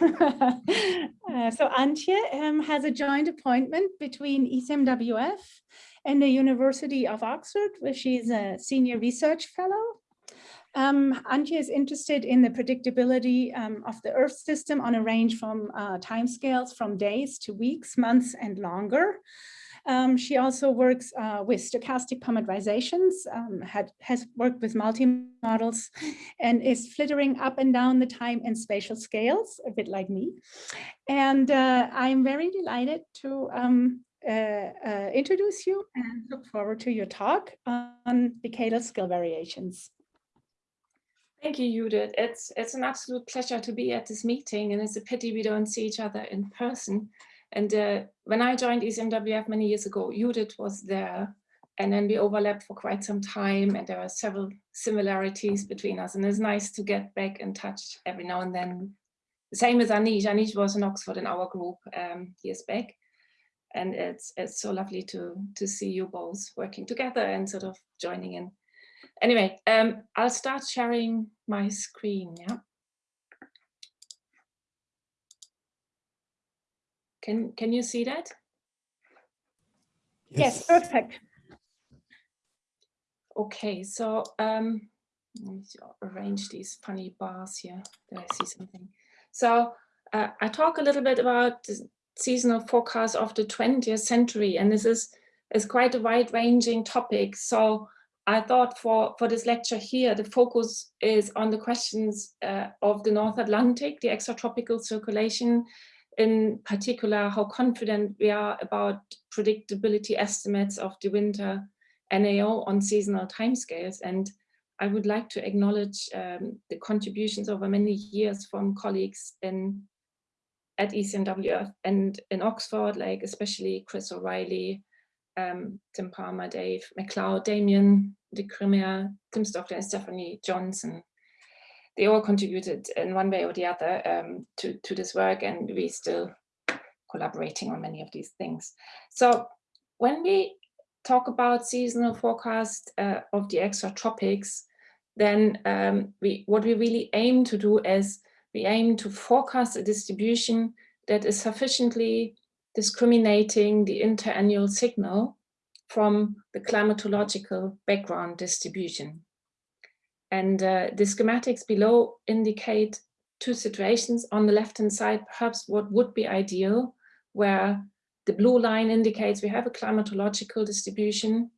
uh, so Antje um, has a joint appointment between ECMWF and the University of Oxford, where she's a senior research fellow. Um, Antje is interested in the predictability um, of the Earth system on a range from uh, timescales from days to weeks, months, and longer. Um, she also works uh, with stochastic parameterizations, um, had, has worked with multi-models, and is flittering up and down the time and spatial scales, a bit like me. And uh, I'm very delighted to um, uh, uh, introduce you and look forward to your talk on decadal scale variations. Thank you, Judith. It's, it's an absolute pleasure to be at this meeting and it's a pity we don't see each other in person. And uh, when I joined ECMWF many years ago, Judith was there and then we overlapped for quite some time and there are several similarities between us and it's nice to get back in touch every now and then. The same as Anish. Anish was in Oxford in our group um, years back and it's it's so lovely to to see you both working together and sort of joining in. Anyway, um, I'll start sharing my screen. Yeah. Can, can you see that? Yes, yes perfect. Okay, so um, let me arrange these funny bars here. Did I see something? So uh, I talk a little bit about the seasonal forecast of the 20th century, and this is, is quite a wide-ranging topic. So I thought for, for this lecture here, the focus is on the questions uh, of the North Atlantic, the extratropical circulation, in particular how confident we are about predictability estimates of the winter NAO on seasonal timescales. And I would like to acknowledge um, the contributions over many years from colleagues in at ECMWF and in Oxford, like especially Chris O'Reilly, um, Tim Palmer, Dave McLeod, Damien Decremer, Tim Stockdale, and Stephanie Johnson they all contributed in one way or the other um, to, to this work and we still collaborating on many of these things. So when we talk about seasonal forecast uh, of the extra tropics, then um, we, what we really aim to do is we aim to forecast a distribution that is sufficiently discriminating the interannual signal from the climatological background distribution. And uh, the schematics below indicate two situations. On the left-hand side, perhaps what would be ideal, where the blue line indicates we have a climatological distribution,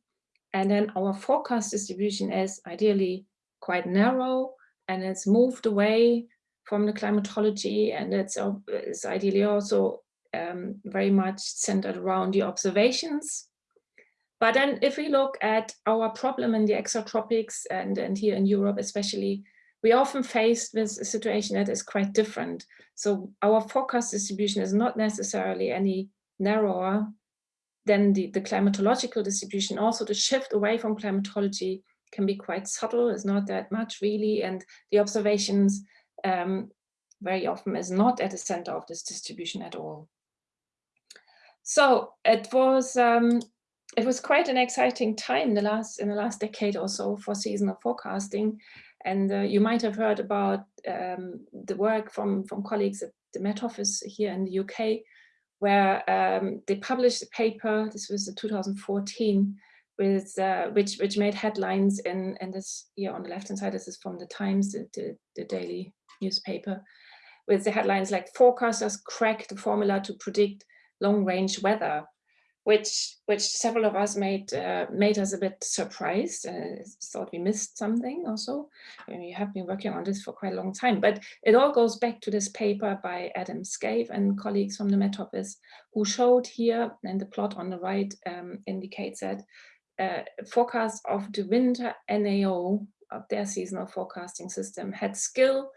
and then our forecast distribution is ideally quite narrow, and it's moved away from the climatology, and it's, it's ideally also um, very much centered around the observations but then if we look at our problem in the extratropics and, and here in Europe especially, we often faced with a situation that is quite different. So our forecast distribution is not necessarily any narrower than the, the climatological distribution. Also the shift away from climatology can be quite subtle, it's not that much really, and the observations um, very often is not at the center of this distribution at all. So it was um, it was quite an exciting time in the last in the last decade or so for seasonal forecasting. And uh, you might have heard about um, the work from, from colleagues at the Met Office here in the UK, where um, they published a paper, this was 2014, with, uh, which, which made headlines in, in this, here on the left-hand side, this is from the Times, the, the, the daily newspaper, with the headlines like forecasters crack the formula to predict long-range weather which which several of us made uh, made us a bit surprised and uh, thought we missed something also. I mean, we have been working on this for quite a long time, but it all goes back to this paper by Adam Scaife and colleagues from the Met Office who showed here, and the plot on the right um, indicates that uh, forecast of the winter NAO of their seasonal forecasting system had skill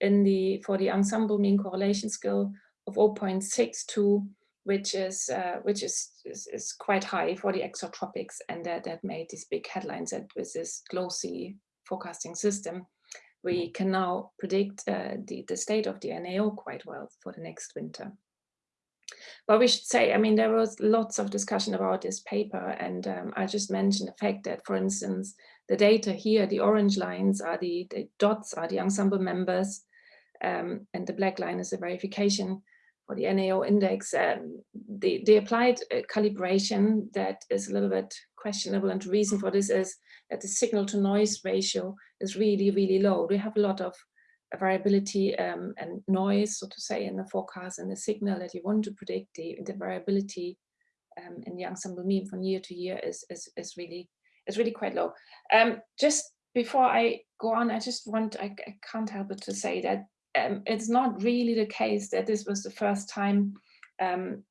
in the for the ensemble mean correlation skill of 0.62 which is uh, which is, is, is quite high for the extratropics, and that that made these big headlines. That with this GloSea forecasting system, we can now predict uh, the the state of the NAO quite well for the next winter. But we should say, I mean, there was lots of discussion about this paper, and um, I just mentioned the fact that, for instance, the data here, the orange lines are the, the dots are the ensemble members, um, and the black line is the verification for the NAO index. Um, the, the applied uh, calibration that is a little bit questionable and the reason for this is that the signal to noise ratio is really, really low. We have a lot of variability um, and noise, so to say, in the forecast and the signal that you want to predict, the, the variability um, in the ensemble mean from year to year is, is, is really is really quite low. Um, just before I go on, I just want, I, I can't help but to say that um, it's not really the case that this was the first time um,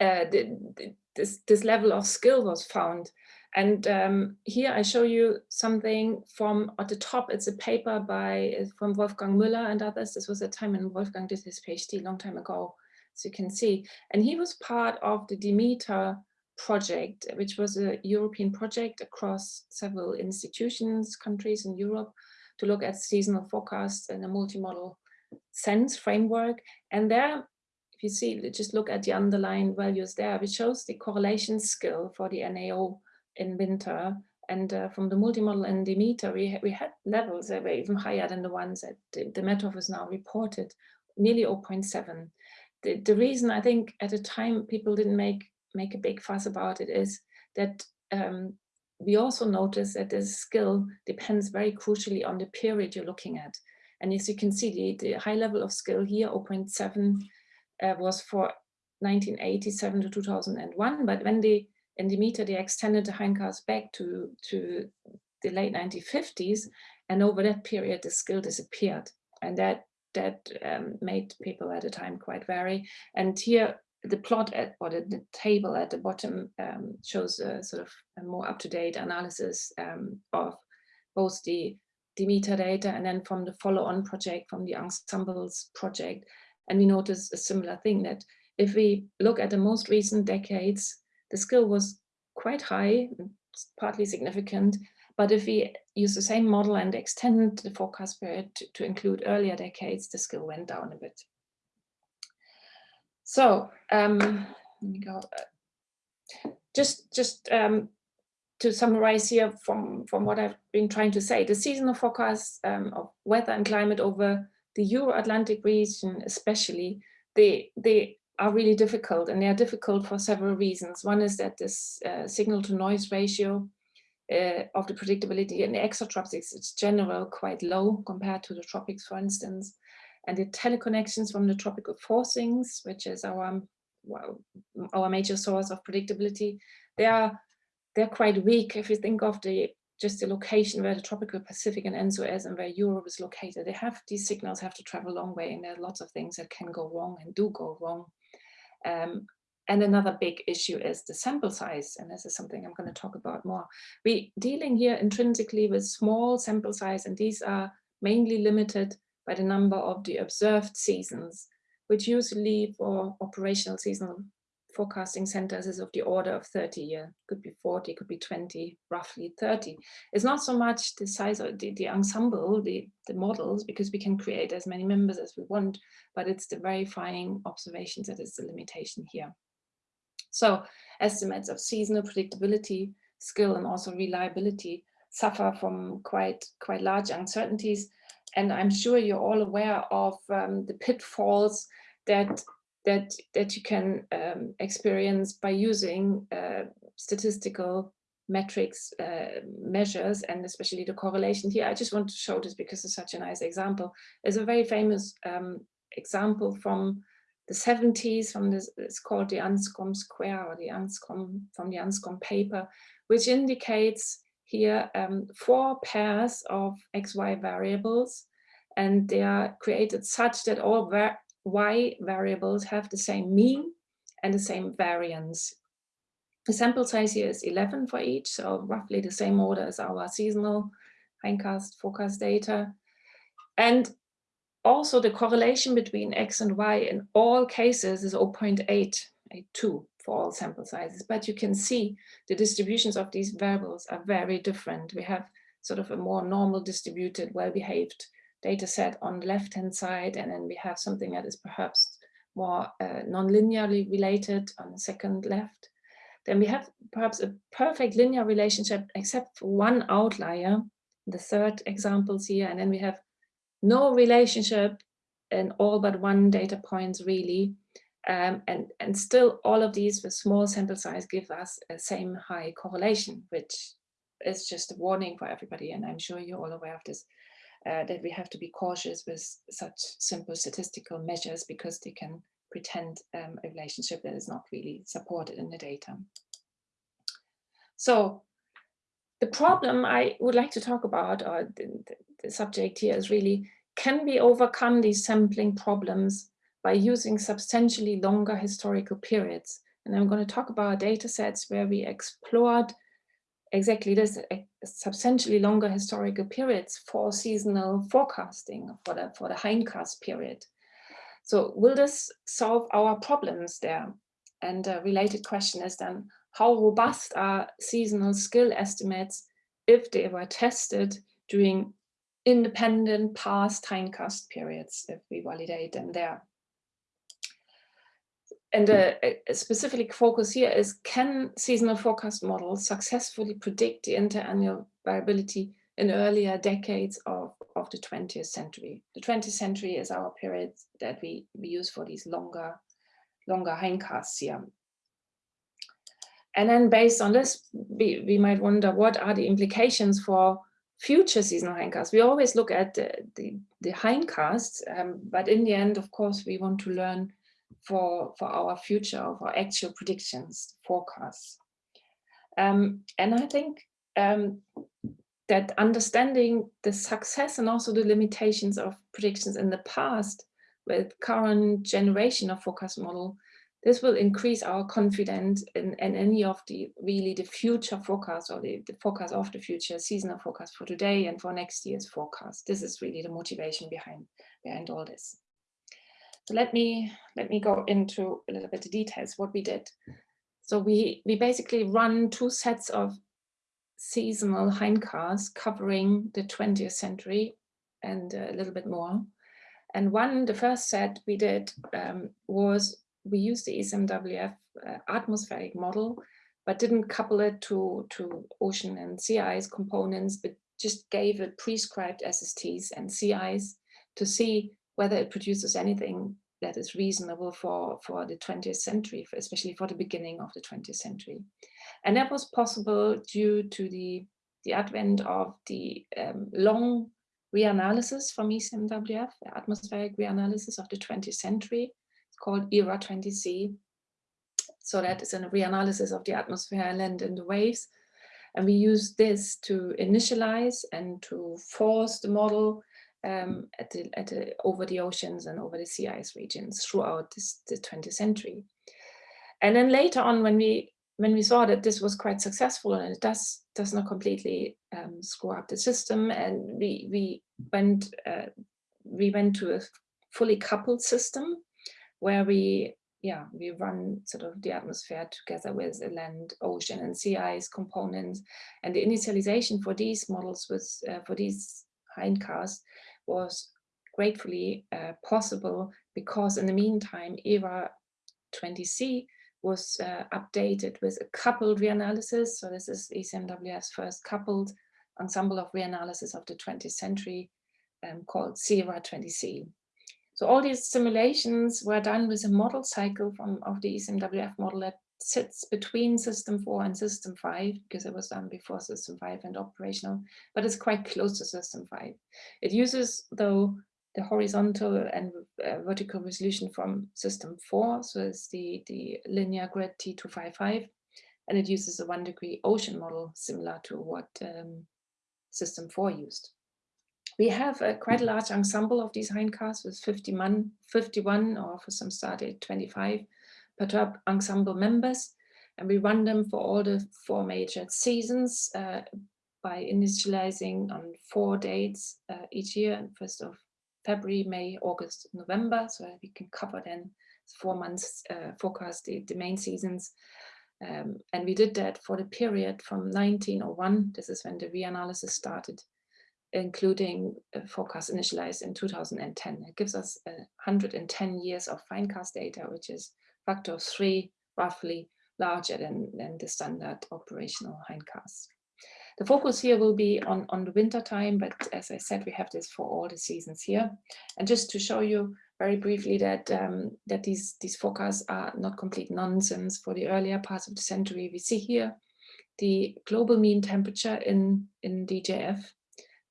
uh, the, the, this, this level of skill was found. And um, here I show you something from at the top, it's a paper by from Wolfgang Müller and others. This was a time when Wolfgang did his PhD long time ago, as you can see. And he was part of the Demeter project, which was a European project across several institutions, countries in Europe, to look at seasonal forecasts in a multi-model sense framework. And there if you see, just look at the underlying values there, which shows the correlation skill for the NAO in winter. And uh, from the multi-model and Demeter, we, we had levels that were even higher than the ones that the, the Met Office now reported, nearly 0.7. The, the reason I think at the time people didn't make, make a big fuss about it is that um, we also notice that this skill depends very crucially on the period you're looking at. And as you can see, the, the high level of skill here, 0.7, uh, was for 1987 to 2001. But when they, in Demeter, they extended the hindcast back to, to the late 1950s. And over that period, the skill disappeared. And that, that um, made people at the time quite wary. And here, the plot at, or the, the table at the bottom um, shows a sort of a more up-to-date analysis um, of both the Demeter data and then from the follow-on project, from the ensembles project, and we notice a similar thing that if we look at the most recent decades, the skill was quite high, partly significant, but if we use the same model and extend the forecast period to, to include earlier decades, the skill went down a bit. So um, let me go. Uh, just just um, to summarize here from, from what I've been trying to say, the seasonal forecast um, of weather and climate over the Euro-Atlantic region especially, they, they are really difficult and they are difficult for several reasons. One is that this uh, signal to noise ratio uh, of the predictability in the extratropics is general quite low compared to the tropics, for instance. And the teleconnections from the tropical forcings, which is our, our major source of predictability, they are they're quite weak if you think of the just the location where the tropical Pacific and ENSO is and where Europe is located. They have these signals have to travel a long way and there are lots of things that can go wrong and do go wrong. Um, and another big issue is the sample size. And this is something I'm going to talk about more. We dealing here intrinsically with small sample size and these are mainly limited by the number of the observed seasons, which usually for operational seasonal forecasting centers is of the order of 30 year, could be 40, could be 20, roughly 30. It's not so much the size of the, the ensemble, the, the models, because we can create as many members as we want, but it's the verifying observations that is the limitation here. So estimates of seasonal predictability, skill, and also reliability suffer from quite, quite large uncertainties. And I'm sure you're all aware of um, the pitfalls that that that you can um, experience by using uh, statistical metrics uh, measures and especially the correlation here. I just want to show this because it's such a nice example. It's a very famous um, example from the 70s from this, it's called the Anscombe's quartet or the Anscombe from the Anscombe paper, which indicates here um, four pairs of XY variables and they are created such that all y variables have the same mean and the same variance. The sample size here is 11 for each, so roughly the same order as our seasonal hindcast forecast data. And also the correlation between X and Y in all cases is 0.882 for all sample sizes. But you can see the distributions of these variables are very different. We have sort of a more normal distributed, well-behaved data set on the left-hand side, and then we have something that is perhaps more uh, non-linearly related on the second left. Then we have perhaps a perfect linear relationship except for one outlier, the third examples here, and then we have no relationship in all but one data points really. Um, and, and still all of these with small sample size give us a same high correlation, which is just a warning for everybody. And I'm sure you're all aware of this, uh, that we have to be cautious with such simple statistical measures because they can pretend um, a relationship that is not really supported in the data. So the problem I would like to talk about, or the, the subject here is really, can we overcome these sampling problems by using substantially longer historical periods? And I'm going to talk about data sets where we explored exactly this eh, substantially longer historical periods for seasonal forecasting for the for the hindcast period. So will this solve our problems there? And a related question is then, how robust are seasonal skill estimates if they were tested during independent past hindcast periods, if we validate them there? And a, a, specific focus here is, can seasonal forecast models successfully predict the interannual variability in earlier decades of, of the 20th century? The 20th century is our period that we, we use for these longer, longer hindcasts here. And then based on this, we, we might wonder what are the implications for future seasonal hindcasts. We always look at the, the, the hindcasts, um, but in the end, of course, we want to learn for, for our future, for actual predictions, forecasts. Um, and I think um, that understanding the success and also the limitations of predictions in the past with current generation of forecast model, this will increase our confidence in, in any of the really the future forecast or the, the forecast of the future, seasonal forecast for today and for next year's forecast. This is really the motivation behind, behind all this. So let me let me go into a little bit of details what we did. So we we basically run two sets of seasonal hindcasts covering the 20th century and a little bit more. And one, the first set we did um, was we used the ECMWF uh, atmospheric model, but didn't couple it to, to ocean and sea ice components, but just gave it prescribed SSTs and sea ice to see whether it produces anything that is reasonable for, for the 20th century, for, especially for the beginning of the 20th century. And that was possible due to the, the advent of the um, long reanalysis from ECMWF, the atmospheric reanalysis of the 20th century. It's called ERA 20C. So that is a reanalysis of the atmosphere, land and the waves. And we use this to initialize and to force the model um, at the, at the, over the oceans and over the sea ice regions throughout this, the 20th century. And then later on, when we when we saw that this was quite successful and it does does not completely um, screw up the system, and we we went uh, we went to a fully coupled system where we yeah we run sort of the atmosphere together with the land, ocean, and sea ice components, and the initialization for these models was uh, for these hindcasts was gratefully uh, possible because in the meantime, ERA 20C was uh, updated with a coupled reanalysis. So this is ECMWF's first coupled ensemble of reanalysis of the 20th century um, called CERA 20C. So all these simulations were done with a model cycle from of the ECMWF model that sits between system four and system five because it was done before system five and operational, but it's quite close to system five. It uses though the horizontal and uh, vertical resolution from system four, so it's the, the linear grid T255, and it uses a one degree ocean model similar to what um, system four used. We have a quite a large ensemble of these hindcasts with 51, 51 or for some started 25 perturb ensemble members and we run them for all the four major seasons uh, by initializing on four dates uh, each year, first of February, May, August, November, so that we can cover then four months uh, forecast the, the main seasons. Um, and we did that for the period from 1901, this is when the reanalysis started, including forecast initialized in 2010. It gives us 110 years of hindcast data, which is factor of three roughly larger than, than the standard operational hindcast. The focus here will be on, on the winter time, but as I said, we have this for all the seasons here. And just to show you very briefly that um, that these, these forecasts are not complete nonsense for the earlier parts of the century. We see here the global mean temperature in, in DJF.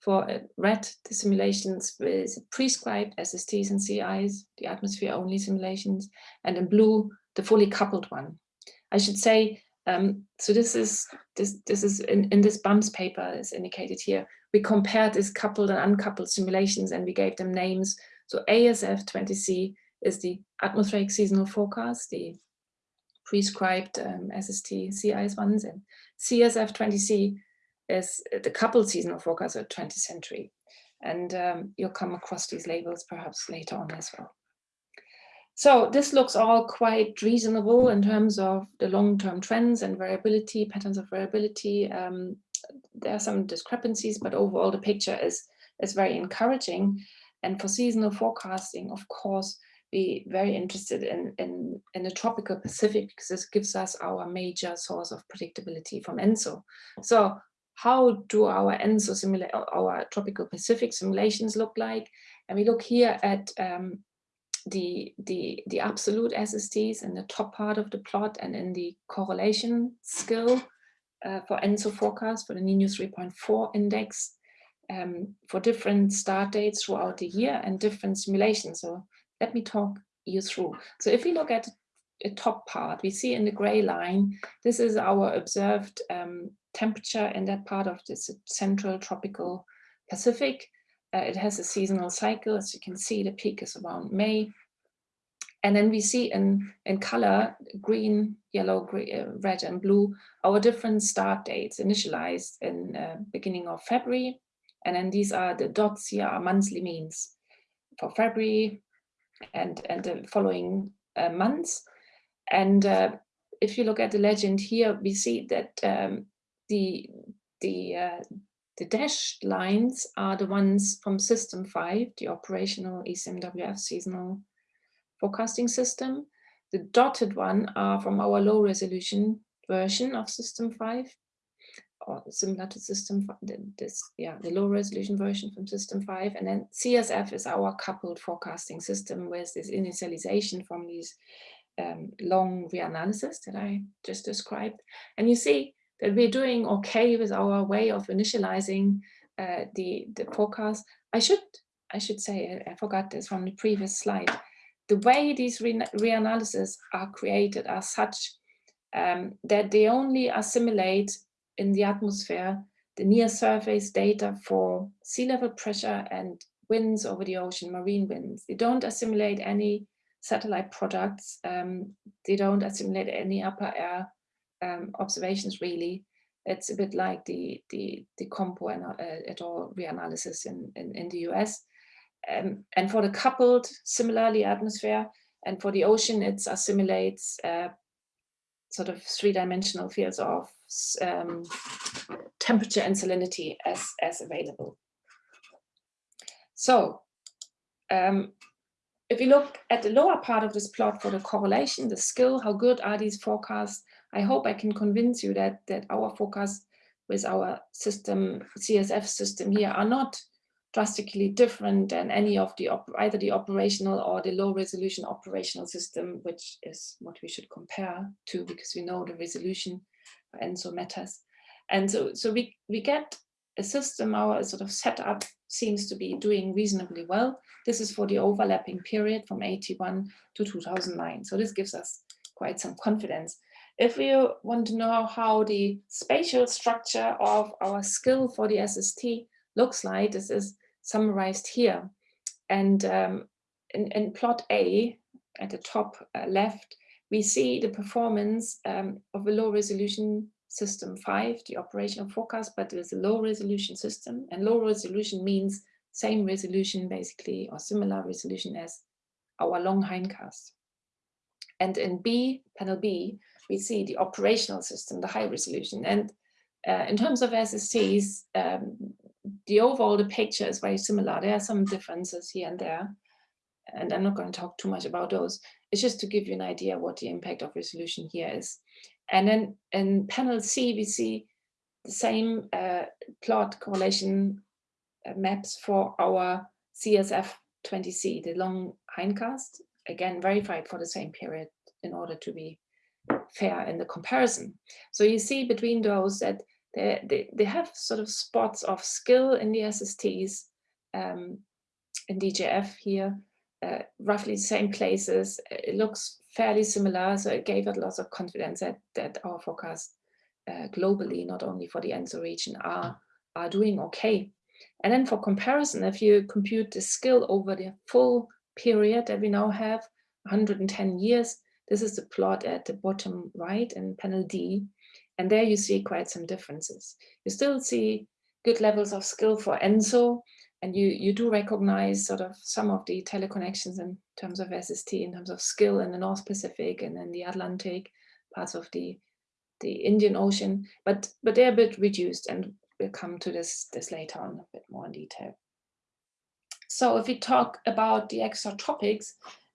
For uh, red, the simulations with prescribed SSTs and sea ice, the atmosphere only simulations, and in blue, the fully coupled one. I should say, um, so this is this this is in, in this BAMS paper is indicated here. We compared this coupled and uncoupled simulations and we gave them names. So ASF 20C is the atmospheric seasonal forecast, the prescribed um, SST sea ice ones, and CSF 20C is the coupled seasonal forecast of 20th century. And um, you'll come across these labels perhaps later on as well. So this looks all quite reasonable in terms of the long-term trends and variability, patterns of variability. Um, there are some discrepancies, but overall the picture is, is very encouraging. And for seasonal forecasting, of course, be very interested in, in, in the tropical Pacific because this gives us our major source of predictability from ENSO. So how do our ENSO our tropical Pacific simulations look like? And we look here at um, the, the, the absolute SSTs in the top part of the plot and in the correlation skill uh, for ENSO forecast for the Nino 3.4 index um, for different start dates throughout the year and different simulations. So let me talk you through. So if we look at the top part, we see in the gray line, this is our observed um, temperature in that part of the central tropical Pacific. Uh, it has a seasonal cycle. As you can see, the peak is around May. And then we see in, in color, green, yellow, gray, uh, red and blue, our different start dates initialized in uh, beginning of February. And then these are the dots here are monthly means for February and, and the following uh, months. And uh, if you look at the legend here, we see that um, the, the, uh, the dashed lines are the ones from system five, the operational ECMWF seasonal forecasting system. The dotted one are from our low resolution version of system five or similar to system this yeah the low resolution version from system 5 and then csf is our coupled forecasting system with this initialization from these um, long reanalysis that i just described and you see that we're doing okay with our way of initializing uh, the, the forecast. I should, I should say, I forgot this from the previous slide. The way these re are created are such um, that they only assimilate in the atmosphere the near surface data for sea level pressure and winds over the ocean, marine winds. They don't assimilate any satellite products. Um, they don't assimilate any upper air um, observations really. It's a bit like the the the Compo and uh, et al. reanalysis in, in, in the US. Um, and for the coupled, similarly atmosphere, and for the ocean, it assimilates uh, sort of three-dimensional fields of um, temperature and salinity as, as available. So um, if you look at the lower part of this plot for the correlation, the skill, how good are these forecasts I hope I can convince you that, that our focus with our system, CSF system here are not drastically different than any of the either the operational or the low resolution operational system, which is what we should compare to because we know the resolution and so matters. And so, so we, we get a system, our sort of setup seems to be doing reasonably well. This is for the overlapping period from 81 to 2009. So this gives us quite some confidence. If you want to know how the spatial structure of our skill for the SST looks like, this is summarized here. And um, in, in, plot A, at the top uh, left, we see the performance um, of a low resolution system 5, the operational forecast, but with a low resolution system. And low resolution means same resolution basically, or similar resolution as our long hindcast. And in B, panel B, we see the operational system, the high resolution. And uh, in terms of SSTs, um, the overall the picture is very similar. There are some differences here and there, and I'm not going to talk too much about those. It's just to give you an idea what the impact of resolution here is. And then in panel C, we see the same uh, plot correlation uh, maps for our CSF20C, the long hindcast, again verified for the same period in order to be fair in the comparison. So you see between those that they, they, they have sort of spots of skill in the SSTs um, in DJF here, uh, roughly the same places. It looks fairly similar, so it gave us lots of confidence that, that our forecast uh, globally, not only for the ENSO region, are, are doing okay. And then for comparison, if you compute the skill over the full period that we now have, 110 years, this is the plot at the bottom right in panel D. And there you see quite some differences. You still see good levels of skill for ENSO, and you, you do recognize sort of some of the teleconnections in terms of SST, in terms of skill in the North Pacific and then the Atlantic, parts of the, the Indian Ocean, but, but they're a bit reduced and we'll come to this, this later on a bit more in detail. So if we talk about the extra extratropics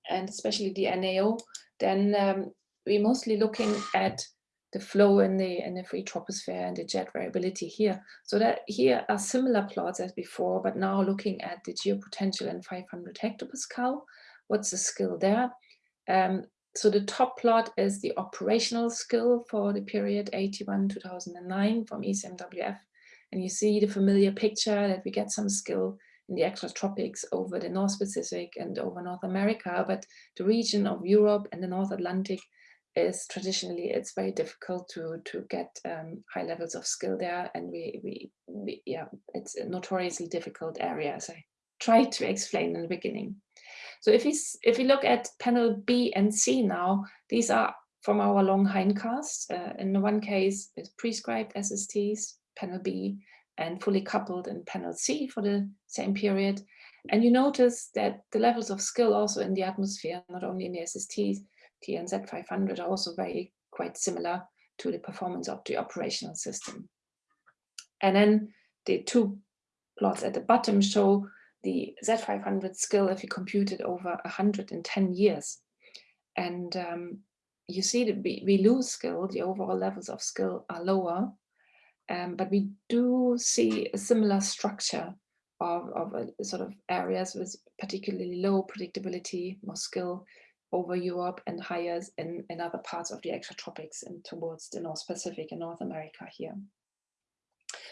and especially the NAO, then um, we're mostly looking at the flow in the in the free troposphere and the jet variability here. So that here are similar plots as before, but now looking at the geopotential in 500 hectopascal. What's the skill there? Um, so the top plot is the operational skill for the period 81-2009 from ECMWF. And you see the familiar picture that we get some skill in the extratropics over the North Pacific and over North America, but the region of Europe and the North Atlantic is traditionally it's very difficult to to get um, high levels of skill there and we, we, we yeah it's a notoriously difficult area as I tried to explain in the beginning. So if we if we look at panel B and C now these are from our long hindcast. Uh, in the one case it's prescribed SSTs panel B and fully coupled in panel C for the same period. And you notice that the levels of skill also in the atmosphere, not only in the SSTs, TNZ 500 are also very quite similar to the performance of the operational system. And then the two plots at the bottom show the Z500 skill if you compute it over 110 years. And um, you see that we, we lose skill, the overall levels of skill are lower, um, but we do see a similar structure of, of a sort of areas with particularly low predictability, more skill, over Europe and higher in, in other parts of the extratropics and towards the North Pacific and North America here.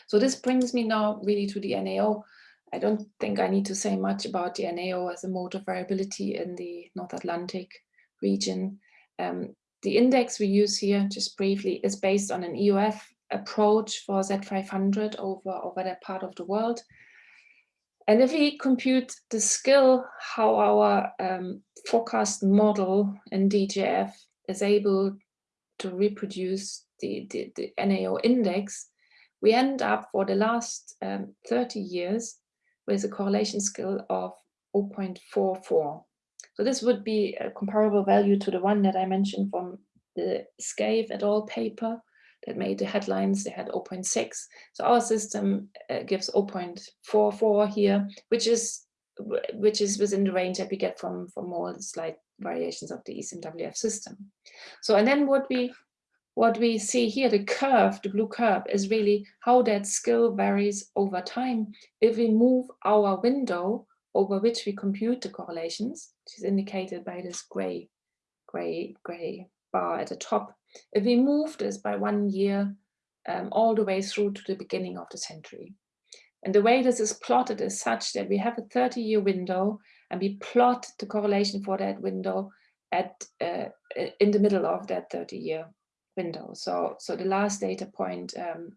So this brings me now really to the NAO. I don't think I need to say much about the NAO as a mode of variability in the North Atlantic region. Um, the index we use here, just briefly, is based on an EOF approach for Z500 over, over that part of the world. And if we compute the skill, how our um, forecast model in DJF is able to reproduce the, the, the, NAO index, we end up for the last um, 30 years with a correlation skill of 0.44. So this would be a comparable value to the one that I mentioned from the Scaife et al. paper that made the headlines, they had 0.6. So our system uh, gives 0.44 here, which is which is within the range that we get from, from all the slight variations of the ECMWF system. So, and then what we what we see here, the curve, the blue curve, is really how that skill varies over time. If we move our window over which we compute the correlations, which is indicated by this gray, gray, gray bar at the top, we move this by one year um, all the way through to the beginning of the century. And the way this is plotted is such that we have a 30 year window and we plot the correlation for that window at uh, in the middle of that 30 year window. So, so the last data point um,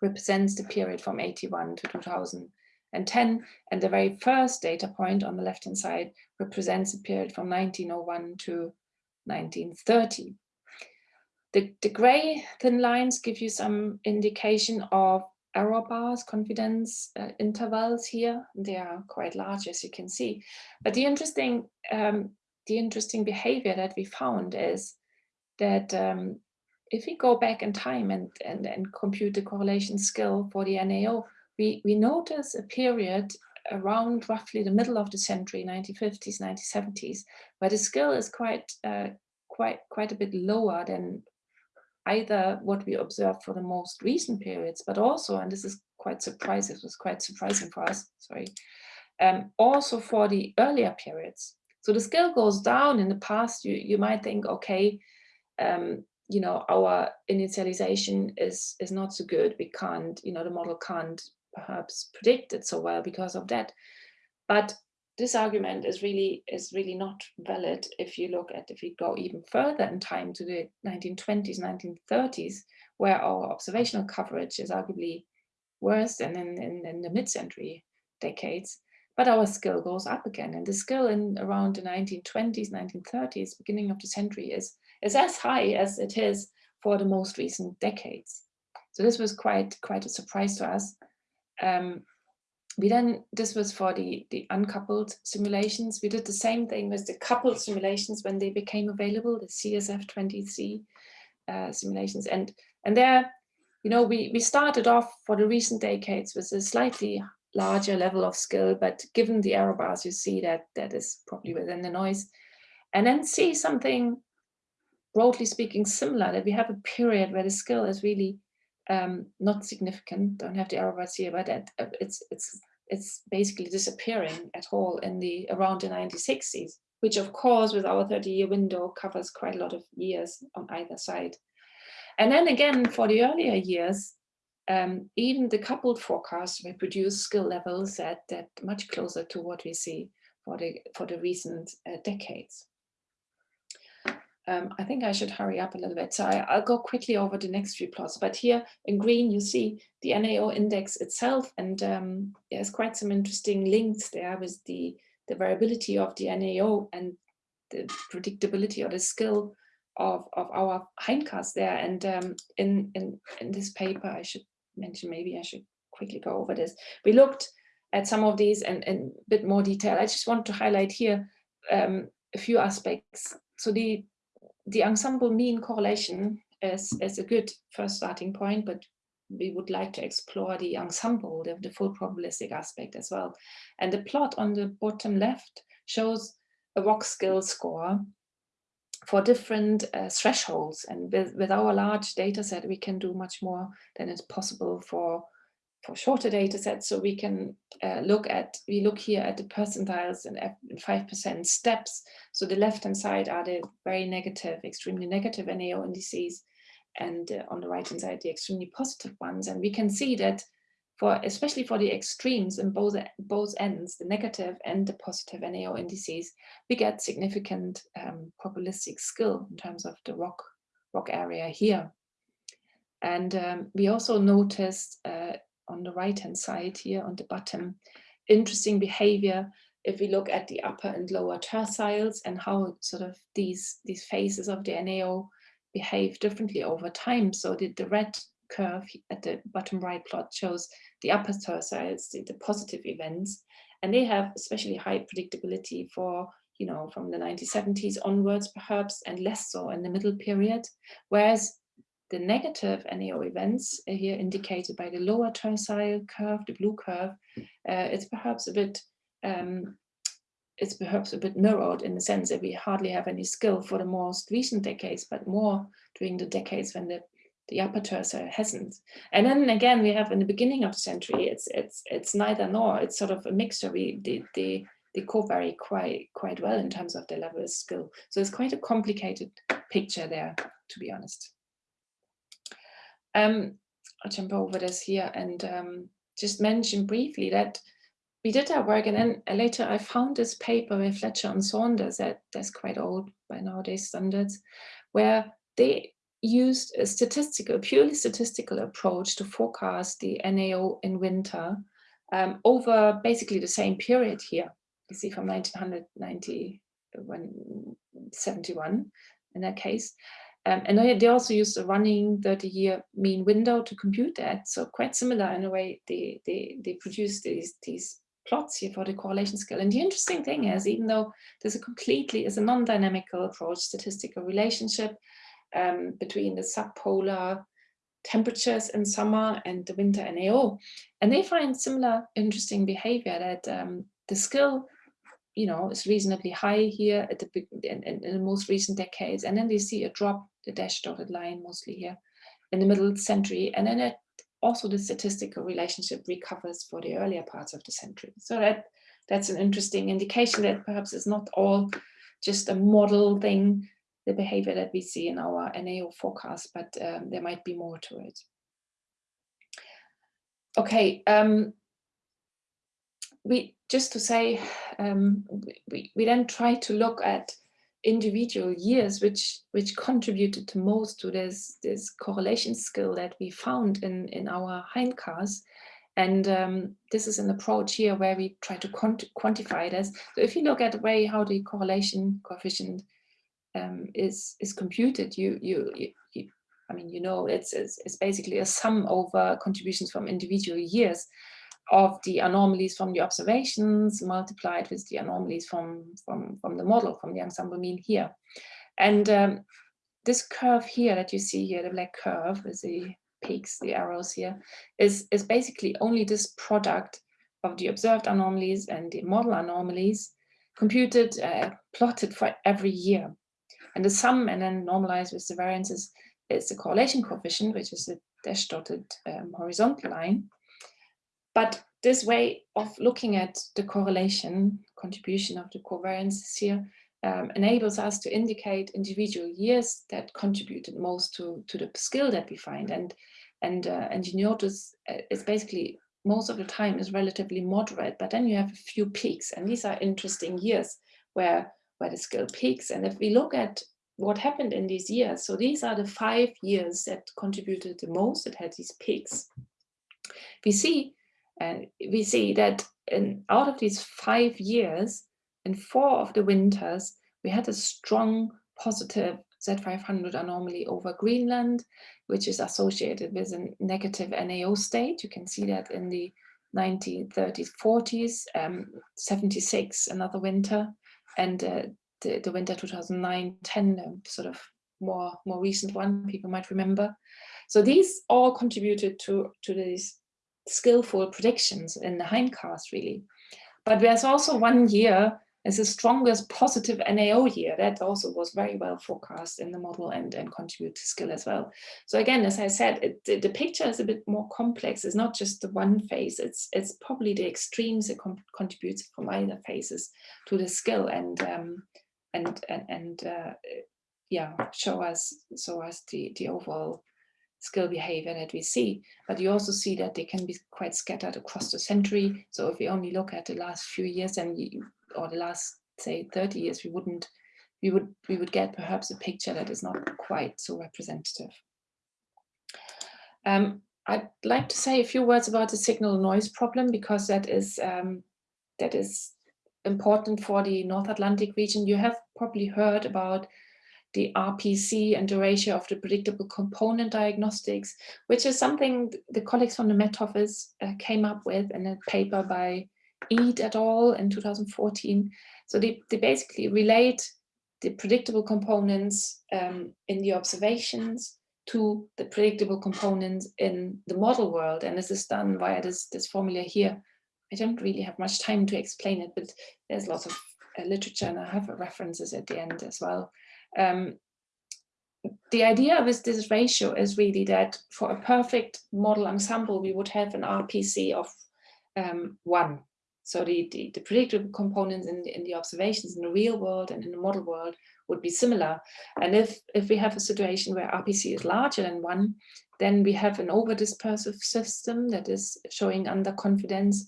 represents the period from 81 to 2010 and the very first data point on the left hand side represents the period from 1901 to 1930. The, the gray thin lines give you some indication of error bars, confidence uh, intervals here. They are quite large, as you can see. But the interesting, um, the interesting behavior that we found is that um, if we go back in time and, and, and compute the correlation skill for the NAO, we, we notice a period around roughly the middle of the century, 1950s, 1970s, where the skill is quite, uh, quite, quite a bit lower than either what we observed for the most recent periods, but also, and this is quite surprising, it was quite surprising for us, sorry, um, also for the earlier periods. So the skill goes down in the past, you, you might think, okay, um, you know, our initialization is, is not so good. We can't, you know, the model can't perhaps predict it so well because of that. But this argument is really is really not valid if you look at if we go even further in time to the 1920s 1930s where our observational coverage is arguably worse than in, in, in the mid-century decades. But our skill goes up again and the skill in around the 1920s 1930s beginning of the century is is as high as it is for the most recent decades. So this was quite quite a surprise to us. Um, we then, this was for the, the uncoupled simulations. We did the same thing with the coupled simulations when they became available, the CSF20C uh, simulations. And, and there, you know, we, we started off for the recent decades with a slightly larger level of skill, but given the error bars, you see that that is probably within the noise. And then see something, broadly speaking, similar, that we have a period where the skill is really um, not significant, don't have the bars here, but it, it's, it's it's basically disappearing at all in the around the 1960s, which of course with our 30 year window covers quite a lot of years on either side. And then again, for the earlier years, um, even the coupled forecasts reproduce skill levels that, that much closer to what we see for the, for the recent uh, decades. Um, I think I should hurry up a little bit. So I, will go quickly over the next few plots. But here in green, you see the NAO index itself. And um, there's quite some interesting links there with the, the variability of the NAO and the predictability or the skill of, of our hindcast there. And um, in, in, in this paper, I should mention, maybe I should quickly go over this. We looked at some of these in, in a bit more detail. I just want to highlight here um, a few aspects. So the the ensemble mean correlation is, is a good first starting point, but we would like to explore the ensemble, the, the full probabilistic aspect as well. And the plot on the bottom left shows a ROC skill score for different uh, thresholds. And with, with our large data set, we can do much more than is possible for for shorter data sets. So we can uh, look at, we look here at the percentiles and 5% steps. So the left-hand side are the very negative, extremely negative NAO indices, and uh, on the right-hand side, the extremely positive ones. And we can see that for, especially for the extremes in both, both ends, the negative and the positive NAO indices, we get significant um, probabilistic skill in terms of the ROC, ROC area here. And um, we also noticed uh, on the right hand side here on the bottom, interesting behavior if we look at the upper and lower terciles and how sort of these, these phases of the NAO behave differently over time. So the, the red curve at the bottom right plot shows the upper terciles, the, the positive events, and they have especially high predictability for you know, from the 1970s onwards, perhaps, and less so in the middle period. Whereas the negative NAO events uh, here indicated by the lower tercile curve, the blue curve, uh, it's perhaps a bit um, it's perhaps a bit mirrored in the sense that we hardly have any skill for the most recent decades, but more during the decades when the the upper tercile hasn't. And then again, we have in the beginning of the century, it's it's it's neither nor. It's sort of a mixture. We the the they co-vary quite quite well in terms of their level of skill. So it's quite a complicated picture there, to be honest. Um, I'll jump over this here and um, just mention briefly that we did our work and then later I found this paper with Fletcher and Saunders that that's quite old by nowadays standards, where they used a statistical, purely statistical approach to forecast the NAO in winter um, over basically the same period here. You see from 1990, 71 in that case. Um, and they, they also use a running 30-year mean window to compute that. So quite similar in a way, they, they, they produce these, these plots here for the correlation scale. And the interesting thing is, even though there's a completely, is a non-dynamical approach, statistical relationship um, between the subpolar temperatures in summer and the winter NAO. And they find similar interesting behavior that um, the skill you know, is reasonably high here at the in, in, in, the most recent decades, and then they see a drop the dash dotted line mostly here, in the middle century. And then it also the statistical relationship recovers for the earlier parts of the century. So that that's an interesting indication that perhaps it's not all just a model thing, the behavior that we see in our NAO forecast, but um, there might be more to it. Okay, um, we just to say, um, we, we then try to look at individual years which which contributed to most to this this correlation skill that we found in in our hindcasts and um, this is an approach here where we try to quant quantify this so if you look at the way how the correlation coefficient um, is is computed you, you you, you I mean you know it's, it's it's basically a sum over contributions from individual years of the anomalies from the observations multiplied with the anomalies from, from, from the model, from the ensemble mean here. And um, this curve here that you see here, the black curve with the peaks, the arrows here, is, is basically only this product of the observed anomalies and the model anomalies computed, uh, plotted for every year. And the sum and then normalized with the variances is the correlation coefficient, which is the dash dotted um, horizontal line. But this way of looking at the correlation contribution of the covariances here um, enables us to indicate individual years that contributed most to, to the skill that we find. And, and, uh, notice uh, it's basically most of the time is relatively moderate, but then you have a few peaks. And these are interesting years where, where the skill peaks. And if we look at what happened in these years, so these are the five years that contributed the most, that had these peaks. We see and we see that in out of these five years, in four of the winters, we had a strong positive Z500 anomaly over Greenland, which is associated with a negative NAO state. You can see that in the 1930s, 40s, um, 76, another winter, and uh, the, the winter 2009, 10, um, sort of more, more recent one, people might remember. So these all contributed to, to these skillful predictions in the hindcast really. But there's also one year as the strongest positive NAO year that also was very well forecast in the model and, and contribute to skill as well. So again, as I said, it, the, the, picture is a bit more complex. It's not just the one phase. It's it's probably the extremes that contributes from either phases to the skill and um, and and and uh, yeah, show us show us the the overall skill behavior that we see, but you also see that they can be quite scattered across the century. So if we only look at the last few years and or the last say 30 years, we wouldn't we would we would get perhaps a picture that is not quite so representative. Um, I'd like to say a few words about the signal noise problem because that is um, that is important for the North Atlantic region. You have probably heard about the RPC and the ratio of the predictable component diagnostics, which is something the colleagues from the Met Office uh, came up with in a paper by Eade et al. in 2014. So they, they basically relate the predictable components um, in the observations to the predictable components in the model world. And this is done via this, this formula here. I don't really have much time to explain it, but there's lots of uh, literature and I have references at the end as well. Um, the idea with this ratio is really that for a perfect model ensemble, we would have an RPC of um, one. So the, the, the, predictable components in the, in the observations in the real world and in the model world would be similar. And if, if we have a situation where RPC is larger than one, then we have an over-dispersive system that is showing underconfidence,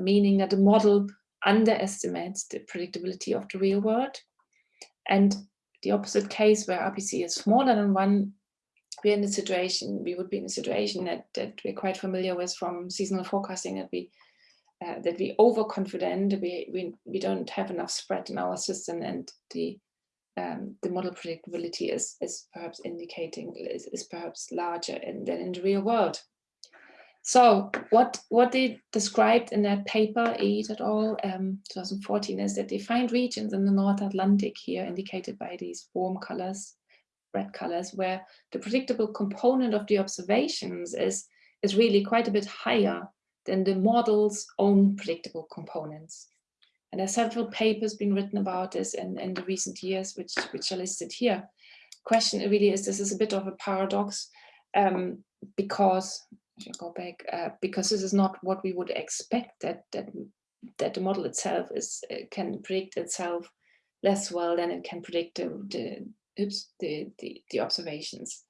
meaning that the model underestimates the predictability of the real world. And the opposite case where RPC is smaller than one, we're in a situation, we would be in a situation that, that we're quite familiar with from seasonal forecasting that we uh, that we overconfident, we, we we don't have enough spread in our system and the um, the model predictability is is perhaps indicating is, is perhaps larger in, than in the real world. So what, what they described in that paper, Eade et al., um, 2014, is that they find regions in the North Atlantic here indicated by these warm colors, red colors, where the predictable component of the observations is, is really quite a bit higher than the model's own predictable components. And there's several papers been written about this in, in the recent years, which, which are listed here, question really is this is a bit of a paradox um, because you go back uh, because this is not what we would expect that that that the model itself is uh, can predict itself less well than it can predict the the oops, the, the, the observations.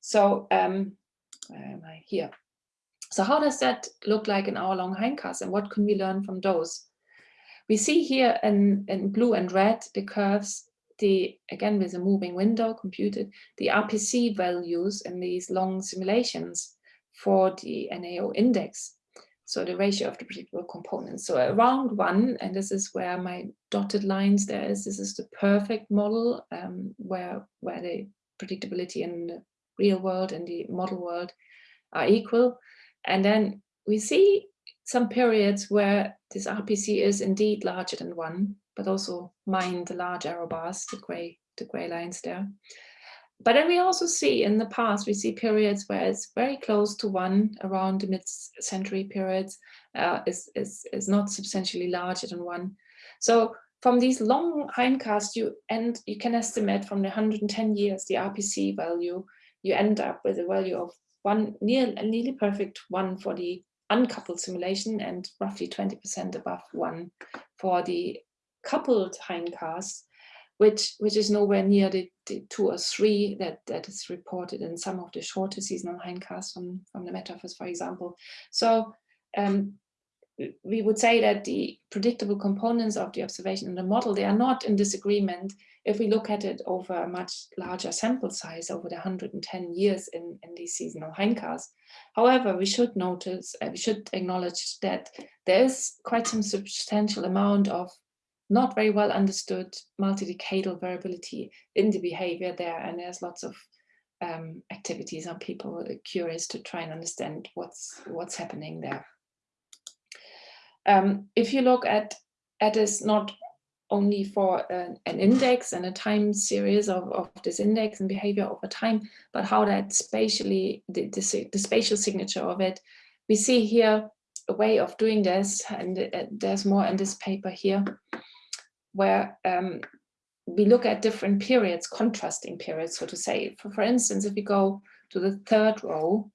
So um, I here? So how does that look like in our long hindcast and what can we learn from those? We see here in, in blue and red the curves, the again with a moving window computed, the RPC values in these long simulations for the NAO index. So the ratio of the predictable components. So around one, and this is where my dotted lines there is, this is the perfect model um, where, where the predictability in the real world and the model world are equal. And then we see some periods where this RPC is indeed larger than one, but also mind the large error bars, the gray, the gray lines there. But then we also see in the past, we see periods where it's very close to one around the mid-century periods uh, is, is, is not substantially larger than one. So from these long hindcasts, you end you can estimate from the 110 years the RPC value, you end up with a value of one near nearly perfect one for the uncoupled simulation and roughly 20% above one for the coupled hindcasts which which is nowhere near the, the, two or three that that is reported in some of the shorter seasonal hindcasts from from the Met Office, for example. So um, we would say that the predictable components of the observation in the model they are not in disagreement if we look at it over a much larger sample size over the 110 years in in these seasonal hindcasts. However, we should notice uh, we should acknowledge that there is quite some substantial amount of not very well understood multi-decadal variability in the behavior there. And there's lots of um, activities and people curious to try and understand what's what's happening there. Um, if you look at, at this not only for an, an, index and a time series of, of this index and behavior over time, but how that spatially, the, the, the spatial signature of it, we see here a way of doing this, and uh, there's more in this paper here, where um, we look at different periods, contrasting periods, so to say. For, for instance, if we go to the third row,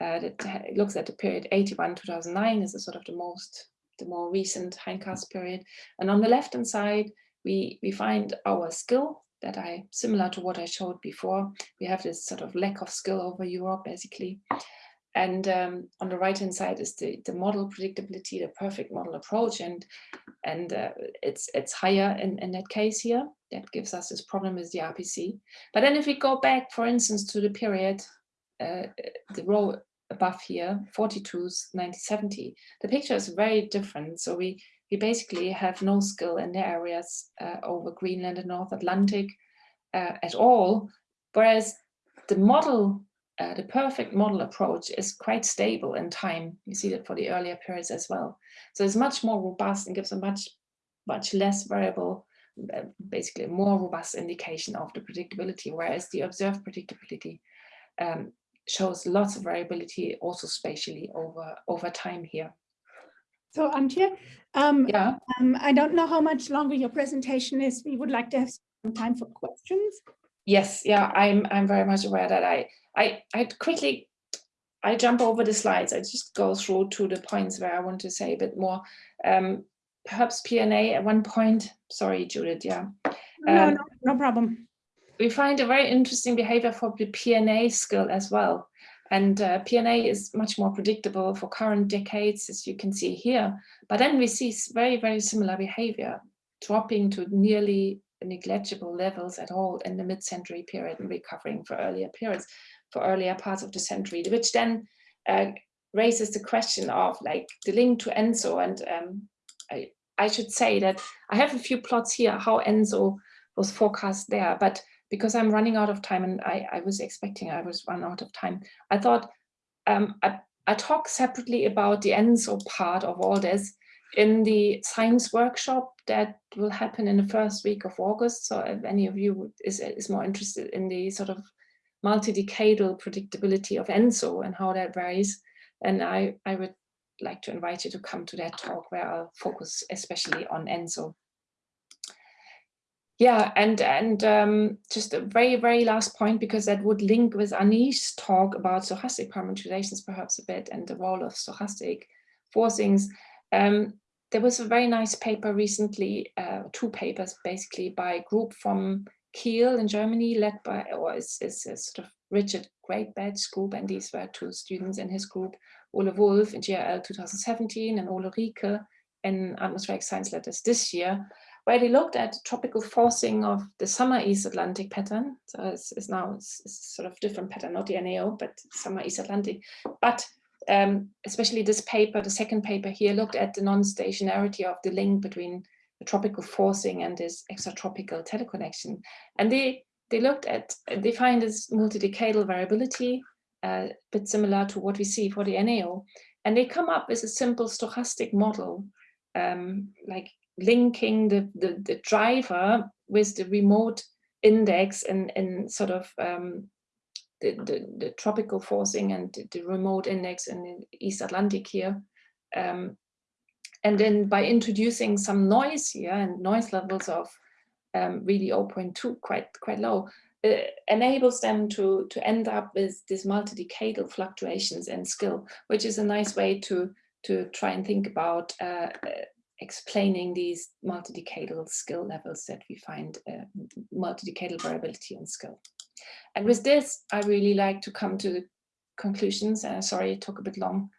uh, that looks at the period 81-2009 this is sort of the most, the more recent hindcast period. And on the left-hand side, we, we find our skill that I, similar to what I showed before, we have this sort of lack of skill over Europe, basically. And um, on the right hand side is the, the model predictability, the perfect model approach. And, and uh, it's, it's higher in, in that case here. That gives us this problem with the RPC. But then if we go back, for instance, to the period, uh, the row above here, 42s, 1970, the picture is very different. So we, we basically have no skill in the areas uh, over Greenland and North Atlantic uh, at all. Whereas the model uh, the perfect model approach is quite stable in time. You see that for the earlier periods as well. So it's much more robust and gives a much, much less variable, uh, basically a more robust indication of the predictability, whereas the observed predictability um, shows lots of variability also spatially over, over time here. So Antje, um, yeah. Um, I don't know how much longer your presentation is. We would like to have some time for questions. Yes, yeah, I'm I'm very much aware that I I I quickly I jump over the slides. I just go through to the points where I want to say a bit more. Um, perhaps PNA at one point. Sorry, Judith. Yeah. No, um, no, no problem. We find a very interesting behavior for the PNA skill as well. And uh, PNA is much more predictable for current decades, as you can see here. But then we see very, very similar behavior, dropping to nearly negligible levels at all in the mid-century period and recovering for earlier periods, for earlier parts of the century, which then uh, raises the question of like the link to ENSO. And um, I, I should say that I have a few plots here how ENSO was forecast there, but because I'm running out of time and I, I was expecting I was run out of time, I thought um, I, I talk separately about the ENSO part of all this in the science workshop that will happen in the first week of August. So if any of you is, is more interested in the sort of multi-decadal predictability of ENSO and how that varies, and I, I would like to invite you to come to that talk where I'll focus especially on ENSO. Yeah, and and um, just a very very last point because that would link with Anish's talk about stochastic parameterizations perhaps a bit and the role of stochastic forcings. Um, there was a very nice paper recently, uh, two papers basically by a group from Kiel in Germany, led by or is, is a sort of Richard Greatbatch group, and these were two students in his group, Ole Wulff in GRL 2017 and Ole Rieke in Atmospheric Science Letters this year where they looked at tropical forcing of the summer East Atlantic pattern. So it's, it's now it's, it's sort of different pattern, not the NAO, but summer East Atlantic. But um, especially this paper, the second paper here, looked at the non-stationarity of the link between the tropical forcing and this extratropical teleconnection. And they they looked at, they find this multi-decadal variability, uh, a bit similar to what we see for the NAO. And they come up with a simple stochastic model, um, like linking the, the, the, driver with the remote index and, and sort of um, the, the, the, tropical forcing and the, the, remote index in the East Atlantic here. Um, and then by introducing some noise here and noise levels of um, really 0.2, quite, quite low, uh, enables them to, to end up with these multi-decadal fluctuations in skill, which is a nice way to, to try and think about uh, explaining these multi-decadal skill levels that we find uh, multi-decadal variability in skill. And with this, I really like to come to the conclusions. Uh, sorry, it took a bit long.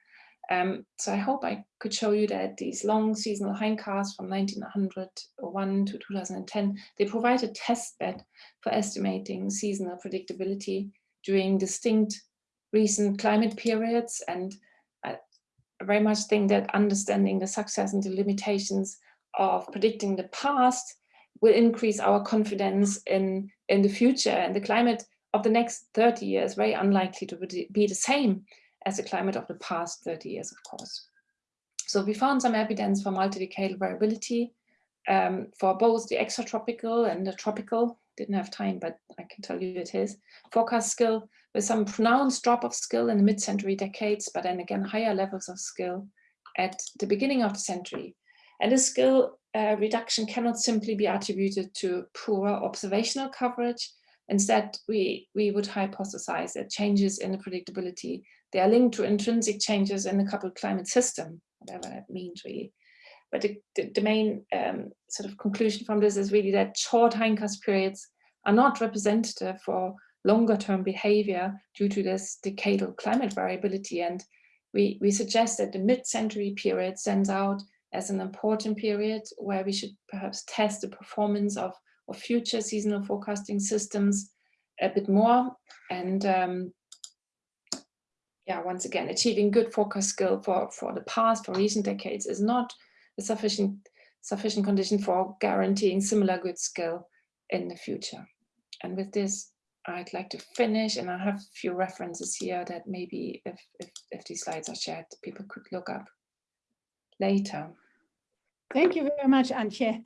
Um, so I hope I could show you that these long seasonal hindcasts from 1901 to 2010, they provide a test bed for estimating seasonal predictability during distinct recent climate periods and I very much think that understanding the success and the limitations of predicting the past will increase our confidence in, in the future and the climate of the next 30 years very unlikely to be the same as the climate of the past 30 years, of course. So we found some evidence for multi-decadal variability um, for both the extratropical and the tropical, didn't have time, but I can tell you it is, forecast skill with some pronounced drop of skill in the mid-century decades, but then again higher levels of skill at the beginning of the century. And this skill uh, reduction cannot simply be attributed to poor observational coverage. Instead, we, we would hypothesize that changes in the predictability, they are linked to intrinsic changes in the coupled climate system, whatever that means really. But the, the, the main um, sort of conclusion from this is really that short hindcast periods are not representative for longer term behavior due to this decadal climate variability. And we, we suggest that the mid-century period stands out as an important period where we should perhaps test the performance of, of future seasonal forecasting systems a bit more. And um, yeah, once again, achieving good forecast skill for, for the past, for recent decades is not a sufficient, sufficient condition for guaranteeing similar good skill in the future. And with this, I'd like to finish and I have a few references here that maybe if, if, if these slides are shared, people could look up later. Thank you very much, Antje.